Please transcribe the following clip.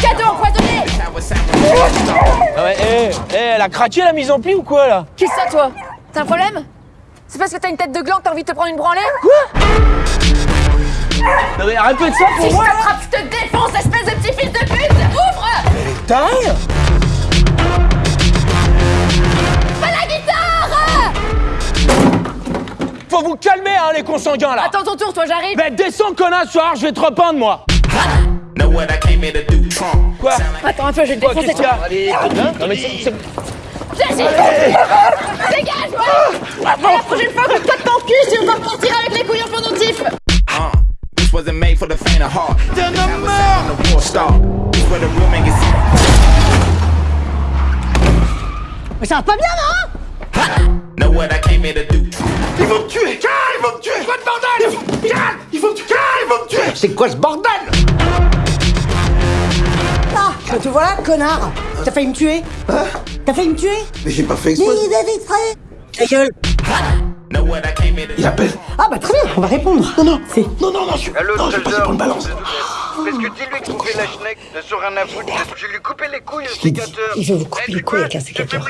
Cadeau empoisonné. Ah ouais, eh, eh, elle a craqué la mise en pli ou quoi là Qui ça, toi T'as un problème C'est parce que t'as une tête de gland que t'as envie de te prendre une branlée Non mais répète ça Si pour je moi t'attrape, je te défonce, espèce de petit fils de pute Ouvre T'as rien Pas la guitare Faut vous calmer hein les consanguins là. Attends ton tour, toi, j'arrive. Ben descends connasse, soir, je vais te repeindre moi Quoi? Attends un peu, je vais te Quoi, défoncer, qu'est-ce qu'il y toi a Allez, non mais c'est... c'est- Jessie Dégage, ouais La prochaine fois, que toi de ton cul si on va repartir avec les couilles en pendentif. Uh, this wasn't made for the faint of heart. Then the the war star. This where the real man gets Mais ça va pas bien, non? Know what I came here to do. Ils vont me tuer. Ils vont me tuer. Quoi de bordel? Ils vont me tuer ils vont me tuer. C'est quoi ce bordel? Ah, te voilà, connard. T'as failli me tuer. T'as failli me tuer. Mais j'ai pas fait Mais exprès. Il est exprès Ta gueule. Il appelle. Ah bah très bien, on va répondre. Non, non, c'est... Non, non, non, je, Allô, non, je vais passer pour une balance. Parce que dis-lui de couper la schneck, de sur un à foutre. Je vais lui couper les couilles, le Il dit, sécateur. il veut vous couper les couilles avec un sécateur.